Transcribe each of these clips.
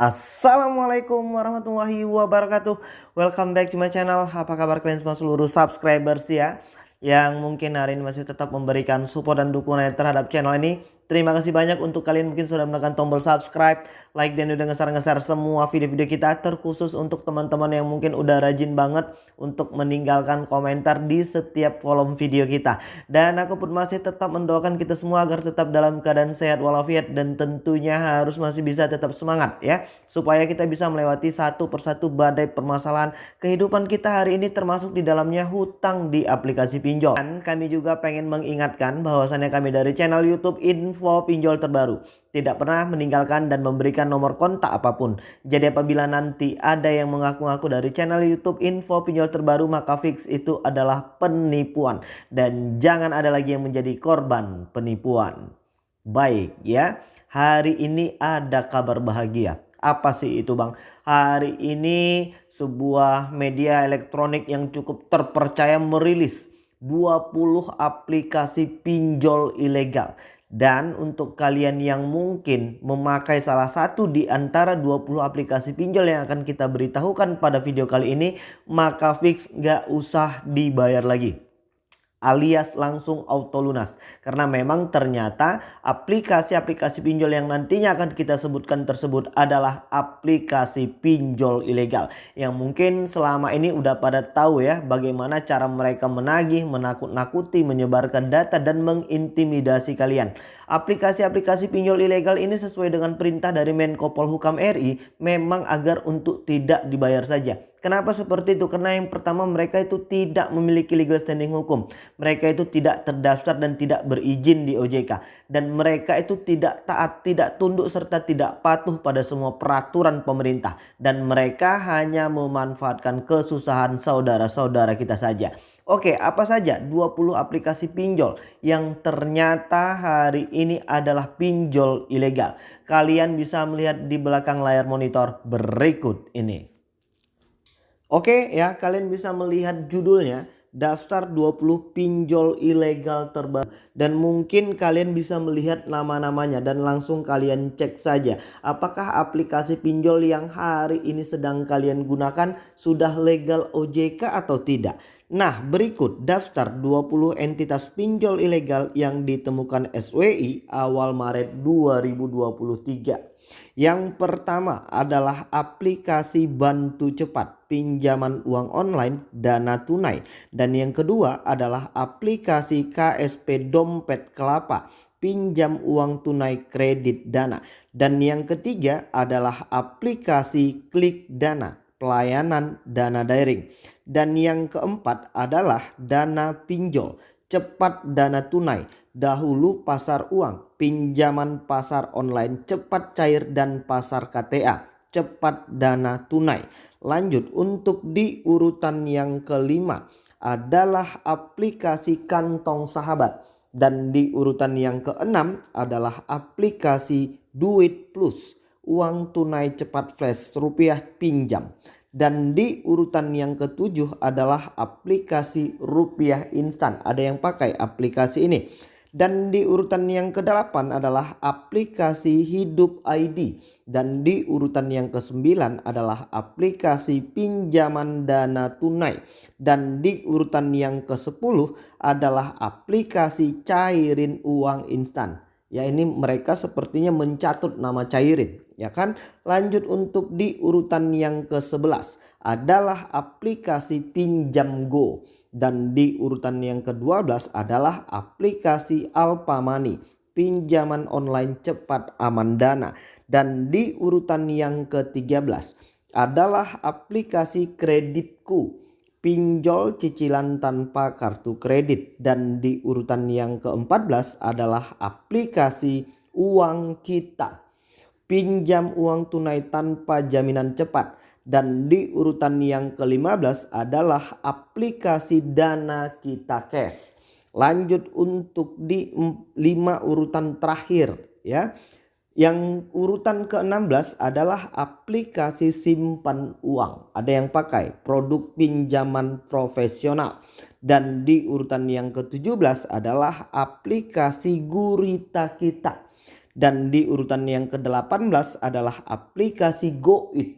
Assalamualaikum warahmatullahi wabarakatuh. Welcome back to my channel. Apa kabar kalian semua seluruh subscribers ya? Yang mungkin hari ini masih tetap memberikan support dan dukungan terhadap channel ini Terima kasih banyak untuk kalian mungkin sudah menekan tombol subscribe, like dan udah ngeser-ngeser semua video-video kita terkhusus untuk teman-teman yang mungkin udah rajin banget untuk meninggalkan komentar di setiap kolom video kita. Dan aku pun masih tetap mendoakan kita semua agar tetap dalam keadaan sehat walafiat dan tentunya harus masih bisa tetap semangat ya. Supaya kita bisa melewati satu persatu badai permasalahan kehidupan kita hari ini termasuk di dalamnya hutang di aplikasi pinjol. Dan kami juga pengen mengingatkan bahwasannya kami dari channel YouTube Info info pinjol terbaru. Tidak pernah meninggalkan dan memberikan nomor kontak apa pun. Jadi apabila nanti ada yang mengaku-ngaku dari channel YouTube info pinjol terbaru maka fix itu adalah penipuan. Dan jangan ada lagi yang menjadi korban penipuan. Baik ya, hari ini ada kabar bahagia. Apa sih itu bang? Hari ini sebuah media elektronik yang cukup terpercaya merilis 20 aplikasi pinjol ilegal dan untuk kalian yang mungkin memakai salah satu di antara 20 aplikasi pinjol yang akan kita beritahukan pada video kali ini, maka fix gak usah dibayar lagi alias langsung auto lunas. Karena memang ternyata aplikasi-aplikasi pinjol yang nantinya akan kita sebutkan tersebut adalah aplikasi pinjol ilegal. Yang mungkin selama ini udah pada tahu ya bagaimana cara mereka menagih, menakut-nakuti, menyebarkan data dan mengintimidasi kalian. Aplikasi-aplikasi pinjol ilegal ini sesuai dengan perintah dari Menko Polhukam RI memang agar untuk tidak dibayar saja. Kenapa seperti itu? Karena yang pertama mereka itu tidak memiliki legal standing hukum. Mereka itu tidak terdaftar dan tidak berizin di OJK. Dan mereka itu tidak taat, tidak tunduk serta tidak patuh pada semua peraturan pemerintah. Dan mereka hanya memanfaatkan kesusahan saudara-saudara kita saja. Oke, apa saja 20 aplikasi pinjol yang ternyata hari ini adalah pinjol ilegal. Kalian bisa melihat di belakang layar monitor berikut ini. Oke ya kalian bisa melihat judulnya daftar 20 pinjol ilegal terbaru dan mungkin kalian bisa melihat nama-namanya dan langsung kalian cek saja apakah aplikasi pinjol yang hari ini sedang kalian gunakan sudah legal OJK atau tidak. Nah berikut daftar 20 entitas pinjol ilegal yang ditemukan SWI awal Maret 2023. Yang pertama adalah aplikasi bantu cepat pinjaman uang online dana tunai. Dan yang kedua adalah aplikasi KSP dompet kelapa pinjam uang tunai kredit dana. Dan yang ketiga adalah aplikasi klik dana pelayanan dana daring. Dan yang keempat adalah dana pinjol cepat dana tunai dahulu pasar uang, pinjaman pasar online, cepat cair dan pasar KTA, cepat dana tunai. Lanjut untuk di urutan yang kelima adalah aplikasi kantong sahabat. Dan di urutan yang keenam adalah aplikasi Duit Plus, uang tunai cepat flash rupiah pinjam. Dan di urutan yang ketujuh adalah aplikasi rupiah instan. Ada yang pakai aplikasi ini. Dan di urutan yang ke-8 adalah aplikasi Hidup ID. Dan di urutan yang ke-9 adalah aplikasi pinjaman dana tunai. Dan di urutan yang ke-10 adalah aplikasi cairin uang instan. Ya ini mereka sepertinya mencatut nama cairin. Ya kan lanjut untuk di urutan yang ke-11 adalah aplikasi pinjam go. Dan di urutan yang ke-12 adalah aplikasi Alpamani pinjaman online cepat aman dana. Dan di urutan yang ke-13 adalah aplikasi kreditku pinjol cicilan tanpa kartu kredit. Dan di urutan yang ke-14 adalah aplikasi uang kita pinjam uang tunai tanpa jaminan cepat dan di urutan yang ke-15 adalah aplikasi Dana Kita Cash. Lanjut untuk di 5 urutan terakhir ya. Yang urutan ke-16 adalah aplikasi simpan uang. Ada yang pakai produk pinjaman profesional. Dan di urutan yang ke-17 adalah aplikasi Gurita Kita Dan di urutan yang ke-18 adalah aplikasi GoIt.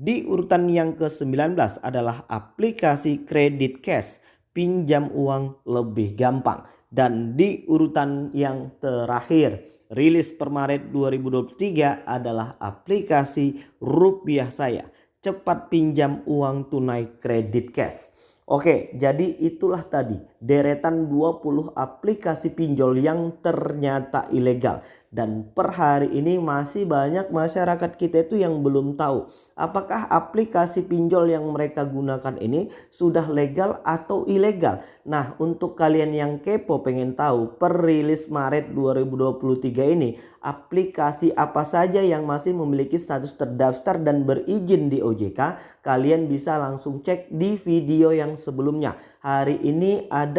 Di urutan yang ke-19 adalah aplikasi Credit Cash, pinjam uang lebih gampang. Dan di urutan yang terakhir, rilis per Maret 2023 adalah aplikasi Rupiah Saya, cepat pinjam uang tunai kredit cash. Oke, jadi itulah tadi deretan 20 aplikasi pinjol yang ternyata ilegal. Dan per hari ini masih banyak masyarakat kita itu yang belum tahu apakah aplikasi pinjol yang mereka gunakan ini sudah legal atau ilegal. Nah untuk kalian yang kepo pengen tahu per rilis Maret 2023 ini aplikasi apa saja yang masih memiliki status terdaftar dan berizin di OJK kalian bisa langsung cek di video yang sebelumnya hari ini ada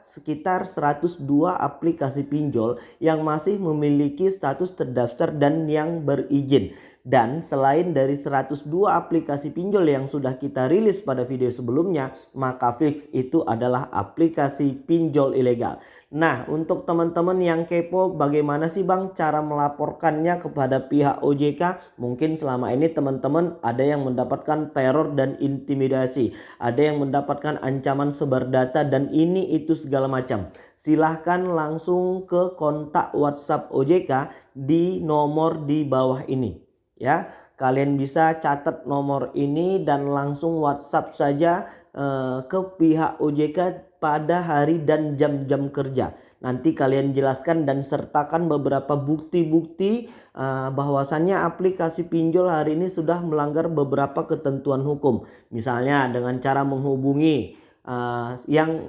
sekitar 102 aplikasi pinjol yang masih memiliki status terdaftar dan yang berizin. Dan selain dari 102 aplikasi pinjol yang sudah kita rilis pada video sebelumnya, maka fix itu adalah aplikasi pinjol ilegal. Nah, untuk teman-teman yang kepo bagaimana sih Bang cara melaporkannya kepada pihak OJK? Mungkin selama ini teman-teman ada yang mendapatkan teror dan intimidasi. Ada yang mendapatkan ancaman sebar data dan ini itu segala macam. Silahkan langsung ke kontak WhatsApp OJK di nomor di bawah ini ya kalian bisa catat nomor ini dan langsung WhatsApp saja uh, ke pihak OJK pada hari dan jam-jam kerja. Nanti kalian jelaskan dan sertakan beberapa bukti-bukti uh, bahwasannya aplikasi pinjol hari ini sudah melanggar beberapa ketentuan hukum. Misalnya dengan cara menghubungi uh, yang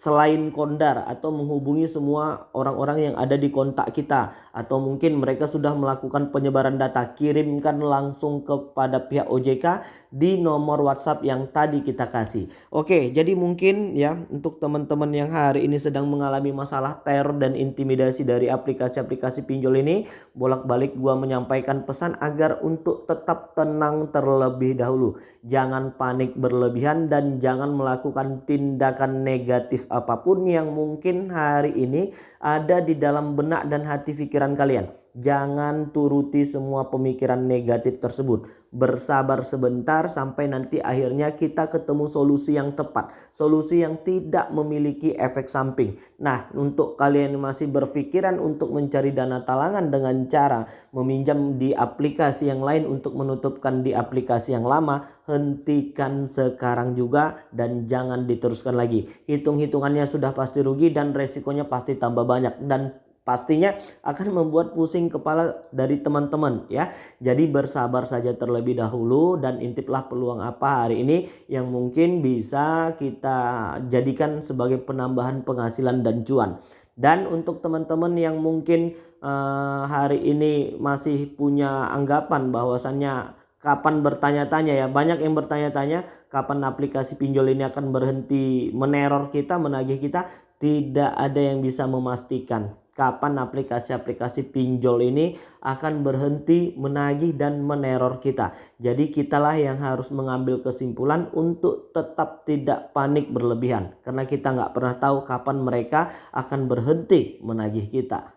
selain kondar atau menghubungi semua orang-orang yang ada di kontak kita atau mungkin mereka sudah melakukan penyebaran data kirimkan langsung kepada pihak OJK di nomor WhatsApp yang tadi kita kasih. Oke, jadi mungkin ya untuk teman-teman yang hari ini sedang mengalami masalah teror dan intimidasi dari aplikasi-aplikasi pinjol ini, bolak-balik gua menyampaikan pesan agar untuk tetap tenang terlebih dahulu. Jangan panik berlebihan dan jangan melakukan tindakan negatif apa pun yang mungkin hari ini ada di dalam benak dan hati pikiran kalian. Jangan turuti semua pemikiran negatif tersebut. Bersabar sebentar sampai nanti akhirnya kita ketemu solusi yang tepat. Solusi yang tidak memiliki efek samping. Nah untuk kalian masih berpikiran untuk mencari dana talangan dengan cara meminjam di aplikasi yang lain untuk menutupkan di aplikasi yang lama. Hentikan sekarang juga dan jangan diteruskan lagi. Hitung-hitungannya sudah pasti rugi dan resikonya pasti tambah banyak. Dan pastinya akan membuat pusing kepala dari teman-teman ya. Jadi bersabar saja terlebih dahulu dan intiplah peluang apa hari ini yang mungkin bisa kita jadikan sebagai penambahan penghasilan dan cuan. Dan untuk teman-teman yang mungkin uh, hari ini masih punya anggapan bahwasannya kapan bertanya-tanya ya banyak yang bertanya-tanya kapan aplikasi pinjol ini akan berhenti meneror kita menagih kita tidak ada yang bisa memastikan kapan aplikasi-aplikasi pinjol ini akan berhenti menagih dan meneror kita. Jadi kitalah yang harus mengambil kesimpulan untuk tetap tidak panik berlebihan. Karena kita nggak pernah tahu kapan mereka akan berhenti menagih kita.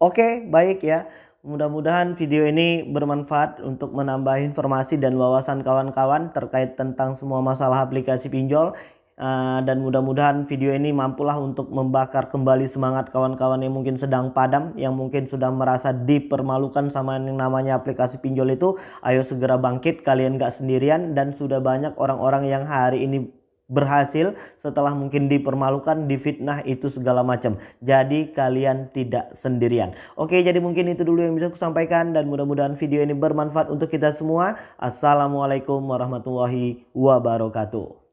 Oke baik ya. Mudah-mudahan video ini bermanfaat untuk menambah informasi dan wawasan kawan-kawan terkait tentang semua masalah aplikasi pinjol Uh, dan mudah-mudahan video ini mampulah untuk membakar kembali semangat kawan-kawan yang mungkin sedang padam yang mungkin sudah merasa dipermalukan sama yang namanya aplikasi pinjol itu ayo segera bangkit kalian gak sendirian dan sudah banyak orang-orang yang hari ini berhasil setelah mungkin dipermalukan, difitnah itu segala macam. Jadi kalian tidak sendirian. Oke, jadi mungkin itu dulu yang bisa aku sampaikan dan mudah-mudahan video ini bermanfaat untuk kita semua. Assalamualaikum warahmatullahi wabarakatuh.